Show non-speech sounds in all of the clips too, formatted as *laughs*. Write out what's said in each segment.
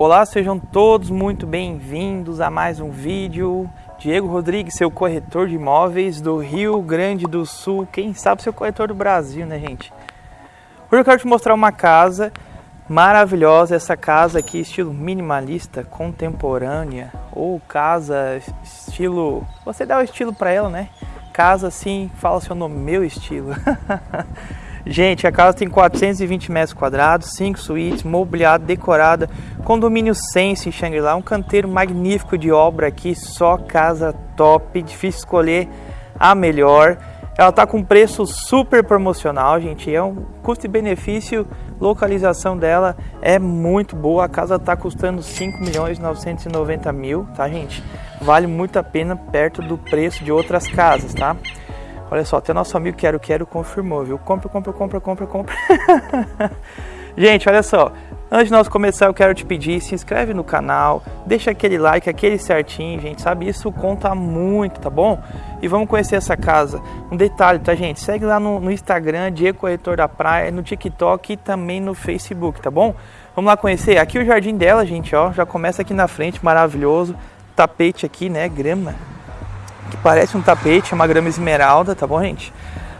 Olá, sejam todos muito bem-vindos a mais um vídeo. Diego Rodrigues, seu corretor de imóveis do Rio Grande do Sul, quem sabe seu corretor do Brasil, né, gente? Hoje eu quero te mostrar uma casa maravilhosa, essa casa aqui estilo minimalista, contemporânea, ou casa estilo, você dá o estilo para ela, né? Casa assim, fala seu nome, meu estilo. *laughs* Gente, a casa tem 420 metros quadrados, 5 suítes, mobiliada, decorada, condomínio Sense em Shangri-La, um canteiro magnífico de obra aqui, só casa top, difícil escolher a melhor. Ela tá com preço super promocional, gente, é um custo e benefício, localização dela é muito boa, a casa tá custando 5 milhões 990 mil, tá gente? Vale muito a pena perto do preço de outras casas, tá? Olha só, até nosso amigo Quero Quero confirmou, viu? Compra, compra, compra, compra, compra. *laughs* Gente, olha só. Antes de nós começar, eu quero te pedir, se inscreve no canal, deixa aquele like, aquele certinho, gente, sabe? Isso conta muito, tá bom? E vamos conhecer essa casa. Um detalhe, tá, gente? Segue lá no, no Instagram, Diego Corretor da Praia, no TikTok e também no Facebook, tá bom? Vamos lá conhecer. Aqui o jardim dela, gente, ó, já começa aqui na frente, maravilhoso. Tapete aqui, né? Grama que parece um tapete, uma grama esmeralda, tá bom, gente?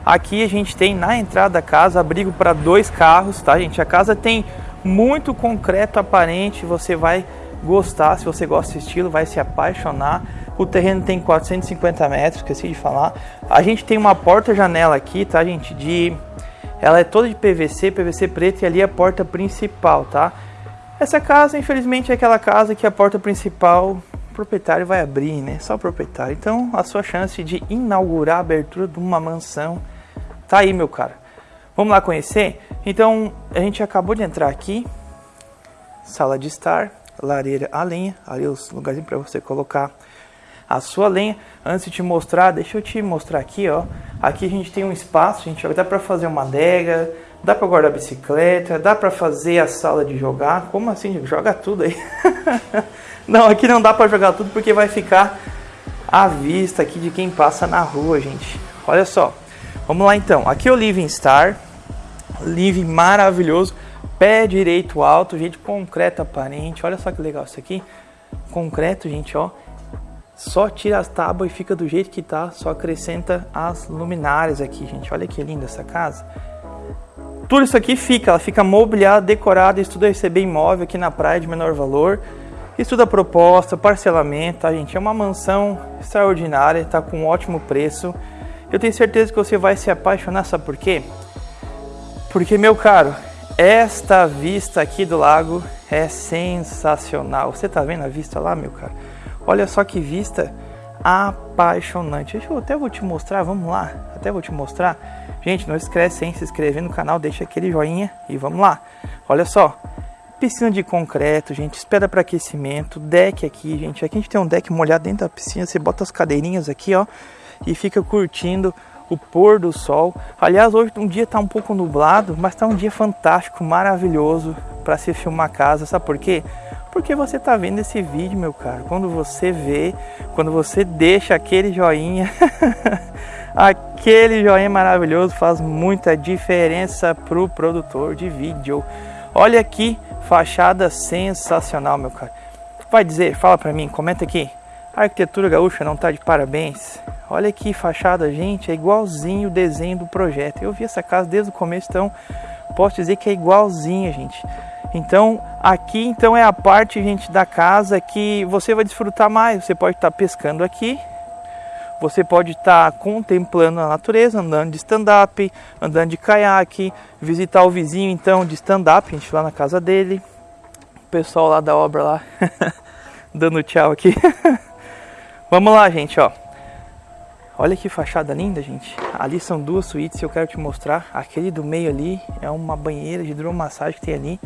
Aqui a gente tem na entrada da casa abrigo para dois carros, tá, gente? A casa tem muito concreto aparente, você vai gostar, se você gosta desse estilo, vai se apaixonar. O terreno tem 450 metros, esqueci de falar. A gente tem uma porta-janela aqui, tá, gente? De ela é toda de PVC, PVC preto e ali é a porta principal, tá? Essa casa, infelizmente, é aquela casa que a porta principal proprietário vai abrir, né? Só o proprietário. Então, a sua chance de inaugurar a abertura de uma mansão tá aí, meu cara. Vamos lá conhecer? Então, a gente acabou de entrar aqui. Sala de estar, lareira a lenha, ali os lugares para você colocar a sua lenha. Antes de te mostrar, deixa eu te mostrar aqui, ó. Aqui a gente tem um espaço, a gente dá para fazer uma adega, dá para guardar bicicleta, dá para fazer a sala de jogar. Como assim? Joga tudo aí. *laughs* Não, aqui não dá para jogar tudo porque vai ficar à vista aqui de quem passa na rua, gente. Olha só. Vamos lá então. Aqui é o Living Star. Living maravilhoso. Pé direito alto, gente, concreto aparente. Olha só que legal isso aqui. Concreto, gente, ó. Só tira as tábuas e fica do jeito que tá. Só acrescenta as luminárias aqui, gente. Olha que linda essa casa. Tudo isso aqui fica, ela fica mobiliada, decorada, estuda receber imóvel aqui na praia de menor valor. Estuda proposta, parcelamento, tá, gente? É uma mansão extraordinária, tá com um ótimo preço. Eu tenho certeza que você vai se apaixonar, sabe por quê? Porque, meu caro, esta vista aqui do lago é sensacional. Você tá vendo a vista lá, meu caro? Olha só que vista apaixonante. Eu até vou te mostrar, vamos lá. Até vou te mostrar. Gente, não esquece em se inscrever no canal, deixa aquele joinha e vamos lá. Olha só, Piscina de concreto, gente, espera para aquecimento, deck aqui, gente. Aqui a gente tem um deck molhado dentro da piscina, você bota as cadeirinhas aqui, ó, e fica curtindo o pôr do sol. Aliás, hoje um dia tá um pouco nublado, mas tá um dia fantástico, maravilhoso para se filmar a casa. Sabe por quê? Porque você tá vendo esse vídeo, meu caro. Quando você vê, quando você deixa aquele joinha, *laughs* aquele joinha maravilhoso faz muita diferença pro produtor de vídeo. Olha aqui Fachada sensacional, meu cara. Vai dizer, fala pra mim, comenta aqui. A arquitetura gaúcha não tá de parabéns. Olha que fachada, gente, é igualzinho o desenho do projeto. Eu vi essa casa desde o começo, então posso dizer que é igualzinha, gente. Então, aqui então é a parte, gente, da casa que você vai desfrutar mais. Você pode estar tá pescando aqui, você pode estar tá contemplando a natureza, andando de stand-up, andando de caiaque, visitar o vizinho então de stand-up, a gente lá na casa dele. O pessoal lá da obra lá *laughs* dando tchau aqui. *laughs* Vamos lá, gente, ó. Olha que fachada linda, gente. Ali são duas suítes, eu quero te mostrar. Aquele do meio ali é uma banheira de hidromassagem que tem ali.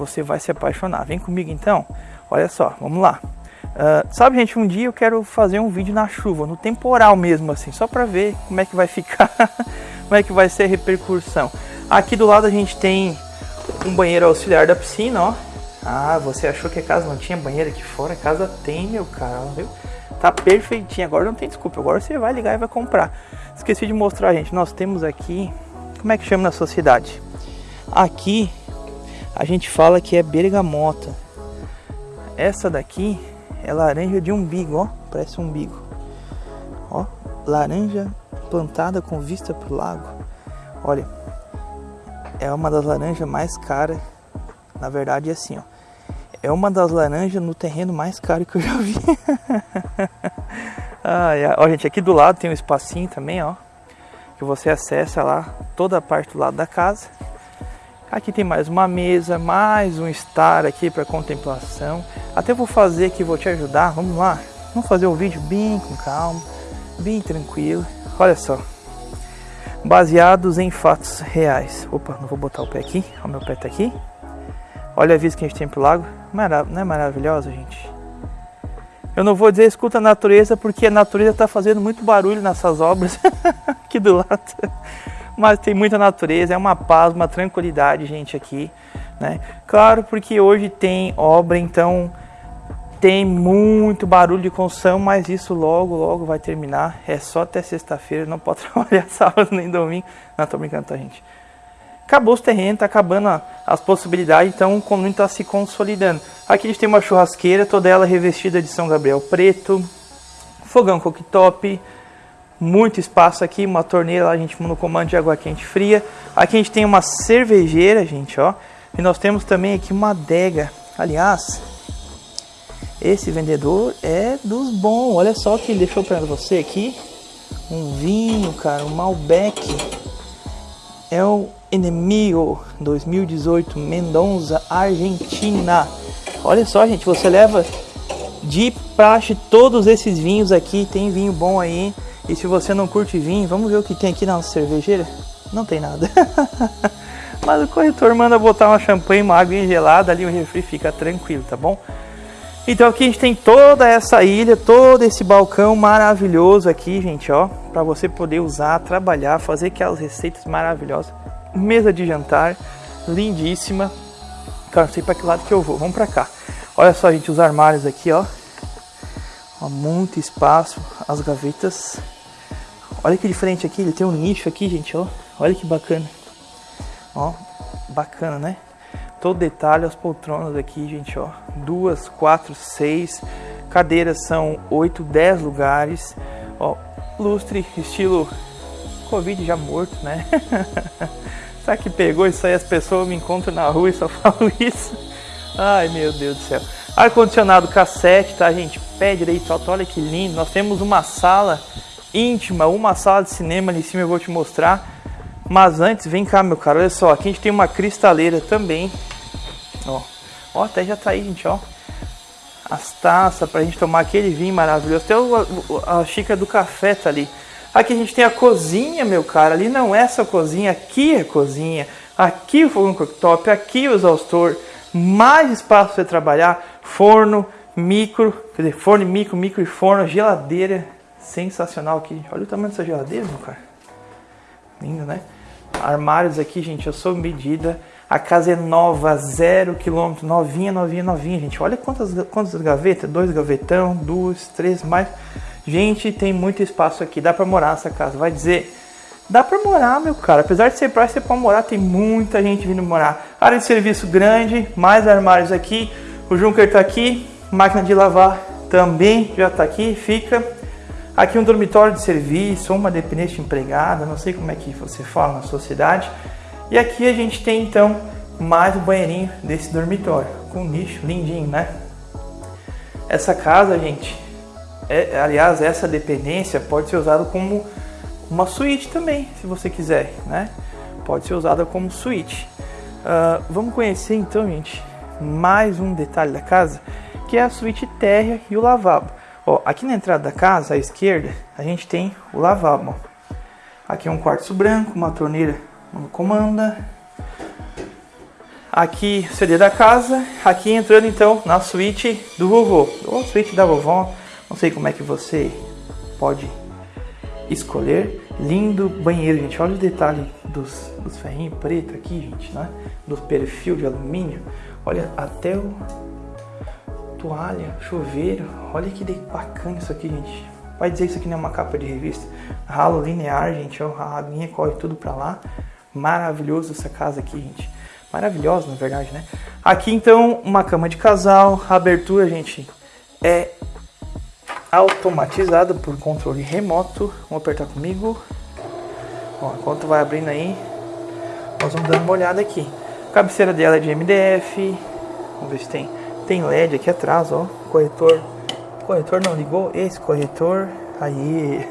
Você vai se apaixonar. Vem comigo então. Olha só, vamos lá. Uh, sabe, gente, um dia eu quero fazer um vídeo na chuva, no temporal mesmo, assim, só para ver como é que vai ficar, *laughs* como é que vai ser a repercussão. Aqui do lado a gente tem um banheiro auxiliar da piscina, ó. Ah, você achou que a casa não tinha banheiro aqui fora? A casa tem, meu cara, viu? Tá perfeitinho, agora não tem desculpa, agora você vai ligar e vai comprar. Esqueci de mostrar, gente, nós temos aqui, como é que chama na sociedade? Aqui a gente fala que é bergamota Essa daqui é laranja de umbigo, ó. Parece um umbigo. Ó, laranja plantada com vista pro lago. Olha, é uma das laranjas mais caras. Na verdade é assim, ó. É uma das laranjas no terreno mais caro que eu já vi. *laughs* ah, Ó, gente, aqui do lado tem um espacinho também, ó. Que você acessa lá toda a parte do lado da casa. Aqui tem mais uma mesa, mais um estar aqui para contemplação. Até vou fazer aqui, vou te ajudar. Vamos lá. Vamos fazer o vídeo bem com calma, bem tranquilo. Olha só. Baseados em fatos reais. Opa, não vou botar o pé aqui. O meu pé tá aqui. Olha a vista que a gente tem pro lago. Marav não é maravilhosa, gente? Eu não vou dizer escuta a natureza, porque a natureza está fazendo muito barulho nessas obras *laughs* aqui do lado. Mas tem muita natureza, é uma paz, uma tranquilidade, gente, aqui. Né? Claro, porque hoje tem obra, então tem muito barulho de construção, mas isso logo, logo vai terminar. É só até sexta-feira, não pode *laughs* trabalhar sábado nem domingo. Não, tô brincando, tá, gente? Acabou os terrenos, tá acabando as possibilidades, então o condomínio está se consolidando. Aqui a gente tem uma churrasqueira, toda ela revestida de São Gabriel preto, fogão cooktop, muito espaço aqui, uma torneira a gente no comando de água quente fria. Aqui a gente tem uma cervejeira, gente, ó. E nós temos também aqui uma adega. Aliás, esse vendedor é dos bons. Olha só o que ele deixou para você aqui. Um vinho, cara, um Malbec. É o Enemigo 2018 Mendonça, Argentina. Olha só, gente, você leva de praxe todos esses vinhos aqui. Tem vinho bom aí. E se você não curte vinho, vamos ver o que tem aqui na cervejeira. Não tem nada. *laughs* Mas o corretor manda botar uma champanhe, uma água gelada ali, o refri fica tranquilo, tá bom? Então aqui a gente tem toda essa ilha, todo esse balcão maravilhoso aqui, gente, ó, para você poder usar, trabalhar, fazer aquelas receitas maravilhosas. Mesa de jantar, lindíssima. Cara, não sei para que lado que eu vou. Vamos para cá. Olha só, gente, os armários aqui, ó. ó. Muito espaço, as gavetas. Olha que diferente aqui, ele tem um nicho aqui, gente, ó. Olha que bacana. Ó, bacana, né? todo detalhe, as poltronas aqui, gente, ó. Duas, quatro, seis. Cadeiras são oito, dez lugares. Ó, lustre, estilo Covid já morto, né? *laughs* Sabe que pegou isso aí? As pessoas me encontram na rua e só *laughs* falam isso. Ai, meu Deus do céu. Ar-condicionado cassete, tá, gente? Pé direito alto, olha que lindo. Nós temos uma sala íntima, uma sala de cinema ali em cima, eu vou te mostrar. Mas antes, vem cá, meu cara, olha só. Aqui a gente tem uma cristaleira também. Ó, ó até já tá aí, gente, ó. As taças pra gente tomar aquele vinho maravilhoso. Até o, a, xícara do café tá ali. Aqui a gente tem a cozinha, meu cara. Ali não é essa cozinha, aqui é cozinha. Aqui o fogão cooktop, aqui o exaustor. Mais espaço para trabalhar. Forno, micro, quer dizer, forno, micro, micro e forno, geladeira. Sensacional aqui. Olha o tamanho dessa geladeira, cara. Lindo, né? Armários aqui, gente, eu sou medida. A casa é nova, zero quilômetro, novinha, novinha, novinha, gente. Olha quantas, quantas gavetas, dois gavetão, duas, três, mais. Gente, tem muito espaço aqui, dá pra morar nessa casa. Vai dizer, dá pra morar, meu cara. Apesar de ser praia, você pode morar, tem muita gente vindo morar. Área de serviço grande, mais armários aqui. O Junker tá aqui, máquina de lavar também já tá aqui, fica. Aqui um dormitório de serviço, uma dependente empregada, não sei como é que você fala na sua cidade. E aqui a gente tem então mais um banheirinho desse dormitório, com nicho lindinho, né? Essa casa, gente, é, aliás, essa dependência pode ser usada como uma suíte também, se você quiser, né? Pode ser usada como suíte. Uh, vamos conhecer então, gente, mais um detalhe da casa, que é a suíte térrea e o lavabo. Ó, aqui na entrada da casa, à esquerda, a gente tem o lavabo. Aqui é um quartzo branco, uma torneira comanda. Aqui CD da casa, aqui entrando então na suíte do vovô, ou suíte da vovó, não sei como é que você pode escolher. Lindo banheiro, gente, olha o detalhe dos, dos ferrinhos preto aqui, gente, né? Do perfil de alumínio, olha até o toalha, chuveiro, olha que bacana isso aqui, gente. Vai dizer que isso aqui não é uma capa de revista. Ralo linear, gente, ó, a aguinha corre tudo pra lá. Maravilhoso essa casa aqui, gente. maravilhosa, na verdade, né? Aqui então uma cama de casal, a abertura, gente, é automatizada por controle remoto. Vamos apertar comigo. Ó, enquanto vai abrindo aí, nós vamos dando uma olhada aqui. A cabeceira dela é de MDF. Vamos ver se tem. Tem LED aqui atrás, ó. Corretor. Corretor não ligou? Esse corretor. Aí.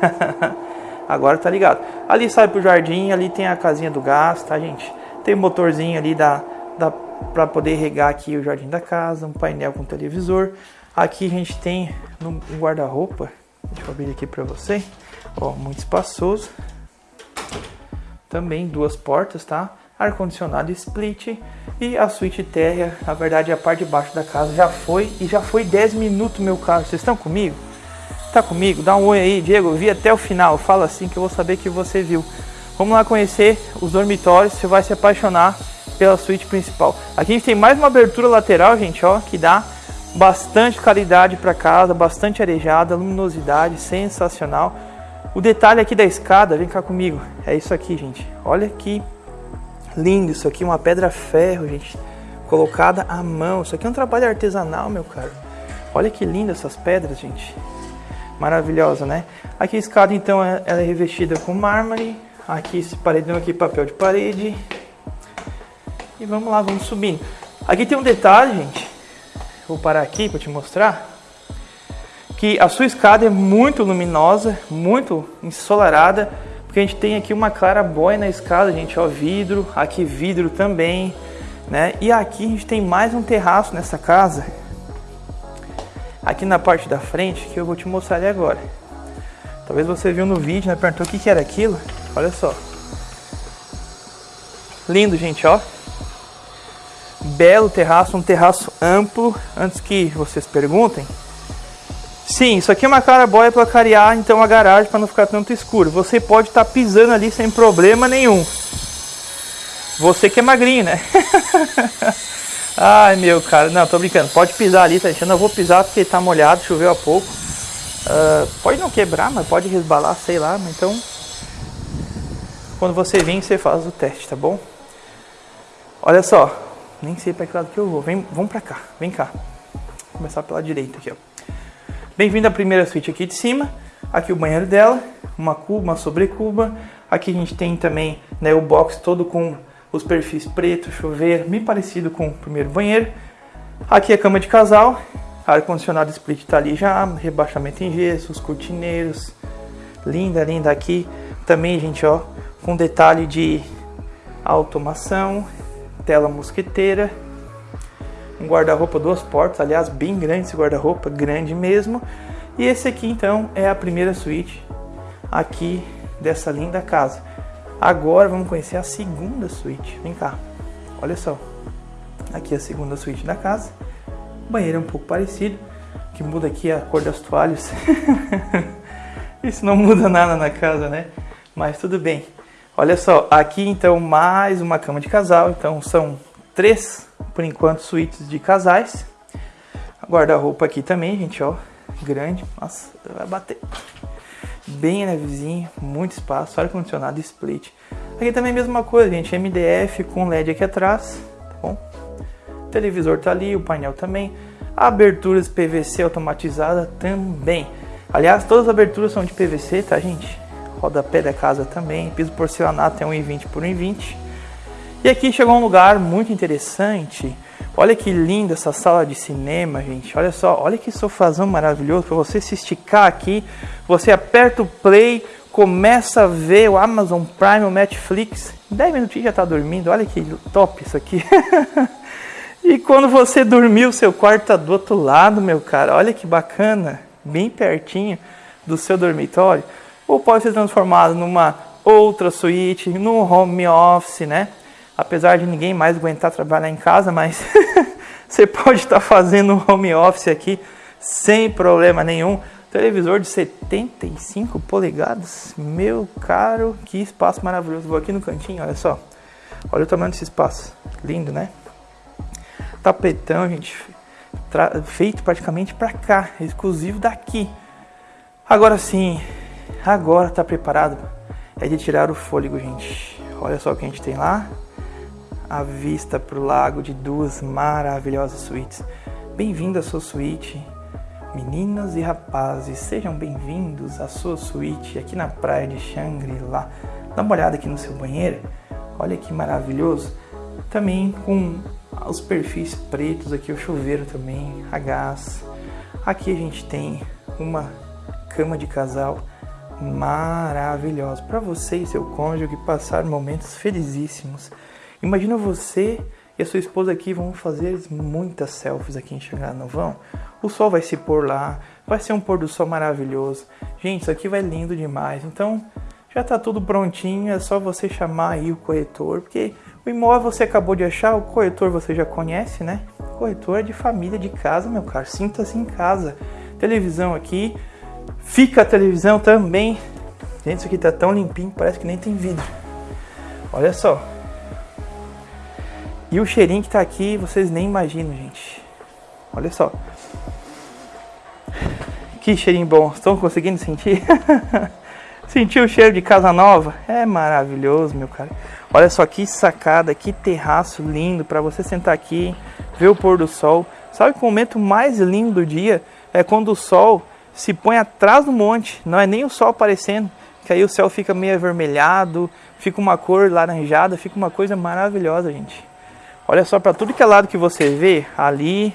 *laughs* Agora tá ligado. Ali sai pro jardim, ali tem a casinha do gás, tá, gente? Tem motorzinho ali da, da para poder regar aqui o jardim da casa, um painel com televisor. Aqui a gente tem um guarda-roupa. Deixa eu abrir aqui para você. Ó, muito espaçoso. Também duas portas, tá? Ar-condicionado split e a suíte térrea, na verdade a parte de baixo da casa já foi e já foi 10 minutos meu carro. Vocês estão comigo? Tá comigo? Dá um oi aí, Diego. Eu vi até o final. Fala assim que eu vou saber que você viu. Vamos lá conhecer os dormitórios. Você vai se apaixonar pela suíte principal. Aqui a gente tem mais uma abertura lateral, gente, ó, que dá bastante qualidade para casa, bastante arejada, luminosidade sensacional. O detalhe aqui da escada, vem cá comigo, é isso aqui, gente. Olha que lindo isso aqui, uma pedra ferro, gente, colocada à mão. Isso aqui é um trabalho artesanal, meu caro. Olha que linda essas pedras, gente. Maravilhosa, né? Aqui a escada, então, é, ela é revestida com mármore. Aqui esse paredão aqui, papel de parede. E vamos lá, vamos subindo. Aqui tem um detalhe, gente. Vou parar aqui para te mostrar. Que a sua escada é muito luminosa, muito ensolarada. A gente tem aqui uma clarabóia na escada, gente. Ó, vidro. Aqui vidro também. Né? E aqui a gente tem mais um terraço nessa casa. Aqui na parte da frente, que eu vou te mostrar ali agora. Talvez você viu no vídeo, né? Perguntou o que, que era aquilo. Olha só. Lindo, gente, ó belo terraço, um terraço amplo. Antes que vocês perguntem, sim, isso aqui é uma clarabóia para clarear então a garagem para não ficar tanto escuro. Você pode estar tá pisando ali sem problema nenhum. Você que é magrinho, né? *laughs* Ai meu cara, não, tô brincando. Pode pisar ali, tá? Eu não vou pisar porque tá molhado, choveu há pouco. Uh, pode não quebrar, mas pode resbalar, sei lá. Então, quando você vir, você faz o teste, tá bom? Olha só, nem sei para que lado que eu vou. Vem, vamos para cá. Vem cá. Vou começar pela direita aqui, ó. Bem-vindo à primeira suíte aqui de cima. Aqui o banheiro dela, uma cuba, uma sobrecuba. Aqui a gente tem também né, o box todo com os perfis preto, chuveiro, bem parecido com o primeiro banheiro. Aqui a cama de casal, ar-condicionado split tá ali já, rebaixamento em gesso, os cortineiros. Linda, linda aqui. Também, gente, ó, com detalhe de automação, tela mosqueteira, um guarda-roupa duas portas, aliás, bem grande esse guarda-roupa, grande mesmo. E esse aqui então é a primeira suíte aqui dessa linda casa. Agora vamos conhecer a segunda suíte. Vem cá, olha só. Aqui a segunda suíte da casa. O banheiro é um pouco parecido, que muda aqui a cor das toalhas. *laughs* Isso não muda nada na casa, né? Mas tudo bem. Olha só, aqui então mais uma cama de casal. Então são três, por enquanto, suítes de casais. Guarda-roupa aqui também, gente, ó. Grande. Nossa, vai bater. Bem levezinho, muito espaço, ar-condicionado split. Aqui também a mesma coisa, gente. MDF com LED aqui atrás, tá bom? O televisor tá ali, o painel também. Aberturas PVC automatizada também. Aliás, todas as aberturas são de PVC, tá, gente? rodapé da casa também, piso porcelanato é 1,20 por 1,20. E aqui chegou um lugar muito interessante. Olha que linda essa sala de cinema, gente. Olha só, olha que sofazão maravilhoso para você se esticar aqui. Você aperta o play, começa a ver o Amazon Prime, o Netflix. 10 minutinhos já está dormindo. Olha que top isso aqui. *laughs* e quando você dormir, o seu quarto tá do outro lado, meu cara. Olha que bacana, bem pertinho do seu dormitório ou pode ser transformado numa outra suíte, no home office, né? Apesar de ninguém mais aguentar trabalhar em casa, mas *laughs* você pode estar fazendo um home office aqui sem problema nenhum. Televisor de 75 polegadas, meu caro, que espaço maravilhoso. Vou aqui no cantinho, olha só. Olha o tamanho desse espaço, lindo, né? Tapetão, gente, feito praticamente para cá, exclusivo daqui. Agora sim, Agora está preparado é de tirar o fôlego, gente. Olha só o que a gente tem lá. A vista para o lago de duas maravilhosas suítes. Bem-vindo à sua suíte, meninas e rapazes, sejam bem-vindos à sua suíte aqui na praia de Shangri-La. Dá uma olhada aqui no seu banheiro, olha que maravilhoso. Também com os perfis pretos, aqui o chuveiro também, a gás. Aqui a gente tem uma cama de casal maravilhosa para você e seu cônjuge passar momentos felizíssimos. Imagina você e a sua esposa aqui vão fazer muitas selfies aqui em Xangá, não vão? O sol vai se pôr lá, vai ser um pôr do sol maravilhoso. Gente, isso aqui vai lindo demais. Então, já está tudo prontinho, é só você chamar aí o corretor, porque o imóvel você acabou de achar, o corretor você já conhece, né? Corretor é de família, de casa, meu caro. Sinta-se em casa. Televisão aqui, fica a televisão também. Gente, isso aqui tá tão limpinho, parece que nem tem vidro. Olha só. E o cheirinho que tá aqui, vocês nem imaginam, gente. Olha só. Que cheirinho bom. Estão conseguindo sentir? *laughs* Sentiu o cheiro de casa nova? É maravilhoso, meu cara. Olha só que sacada, que terraço lindo para você sentar aqui, ver o pôr do sol. Sabe que o momento mais lindo do dia é quando o sol se põe atrás do monte, não é nem o sol aparecendo, que aí o céu fica meio avermelhado, fica uma cor laranjada, fica uma coisa maravilhosa, gente. Olha só para tudo que é lado que você vê, ali,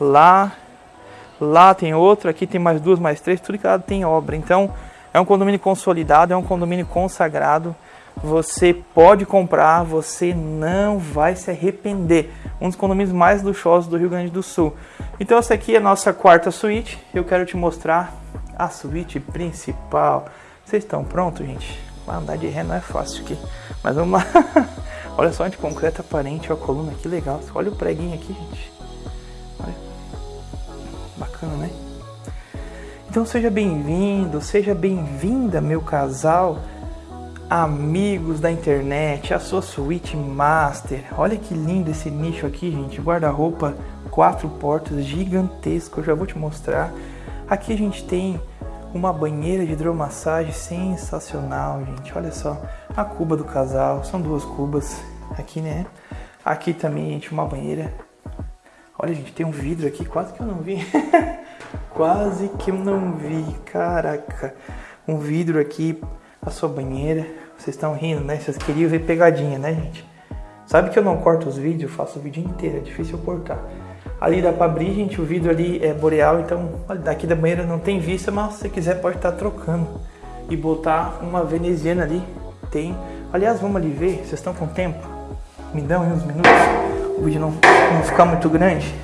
lá, lá tem outro, aqui tem mais duas, mais três, tudo que é lado tem obra. Então, é um condomínio consolidado, é um condomínio consagrado. Você pode comprar, você não vai se arrepender. Um dos condomínios mais luxuosos do Rio Grande do Sul. Então essa aqui é a nossa quarta suíte. Eu quero te mostrar a suíte principal. Vocês estão prontos, gente? Andar de ré não é fácil aqui. Mas vamos lá. *laughs* Olha só de concreto aparente, a coluna, que legal. Olha o preguinho aqui, gente. Olha. Bacana, né? Então seja bem-vindo, seja bem-vinda, meu casal, amigos da internet, a sua suíte master. Olha que lindo esse nicho aqui, gente. Guarda-roupa, quatro portas, gigantesco. Eu já vou te mostrar. Aqui a gente tem uma banheira de hidromassagem sensacional, gente. Olha só, a cuba do casal, são duas cubas aqui, né? Aqui também, gente, uma banheira. Olha, gente, tem um vidro aqui, quase que eu não vi. *laughs* Quase que eu não vi, caraca. Um vidro aqui, a sua banheira. Vocês estão rindo, né? Vocês queriam ver pegadinha, né, gente? Sabe que eu não corto os vídeos, eu faço o vídeo inteiro, é difícil eu cortar. Ali dá pra abrir, gente, o vidro ali é boreal, então olha, daqui da banheira não tem vista, mas se quiser pode estar tá trocando. E botar uma veneziana ali, tem. Aliás, vamos ali ver, vocês estão com tempo? Me dão uns minutos, o vídeo não, não ficar muito grande.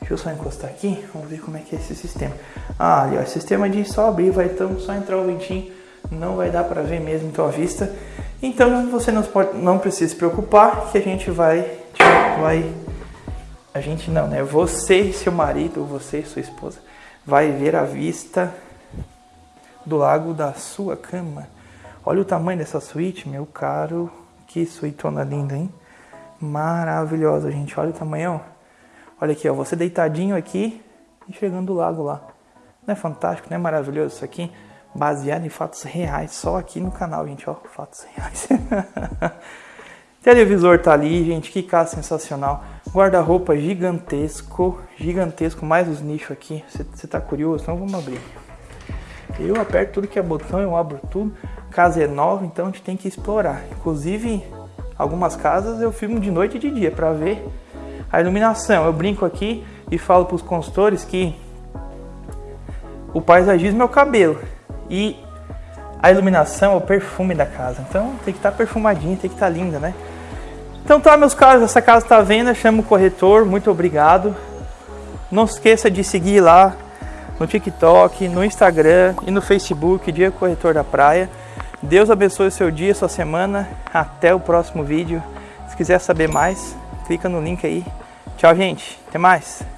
Deixa eu só encostar aqui, vamos ver como é que é esse sistema. Ah, ali ó, sistema de só abrir, vai então só entrar o ventinho, não vai dar para ver mesmo então a vista. Então você não, pode, não precisa se preocupar que a gente vai, vai, a gente não, né? Você e seu marido, você e sua esposa, vai ver a vista do lago da sua cama. Olha o tamanho dessa suíte, meu caro. Que suítona linda, hein? Maravilhosa, gente. Olha o tamanho, ó. Olha aqui, ó, você deitadinho aqui e chegando o lago lá. Não é fantástico, não é maravilhoso isso aqui? Baseado em fatos reais, só aqui no canal, gente, ó, fatos reais. *laughs* Televisor tá ali, gente, que casa sensacional. Guarda-roupa gigantesco, gigantesco, mais os nichos aqui. Você tá curioso? Então vamos abrir. Eu aperto tudo que é botão, eu abro tudo. Casa é nova, então a gente tem que explorar. Inclusive, algumas casas eu filmo de noite e de dia para ver a iluminação, eu brinco aqui e falo para os consultores que o paisagismo é o cabelo e a iluminação é o perfume da casa. Então tem que estar tá perfumadinha, tem que estar tá linda, né? Então tá, meus caros, essa casa está venda, chama o corretor, muito obrigado. Não esqueça de seguir lá no TikTok, no Instagram e no Facebook, Dia Corretor da Praia. Deus abençoe o seu dia, sua semana. Até o próximo vídeo. Se quiser saber mais, clica no link aí. Tchau, gente. Até mais.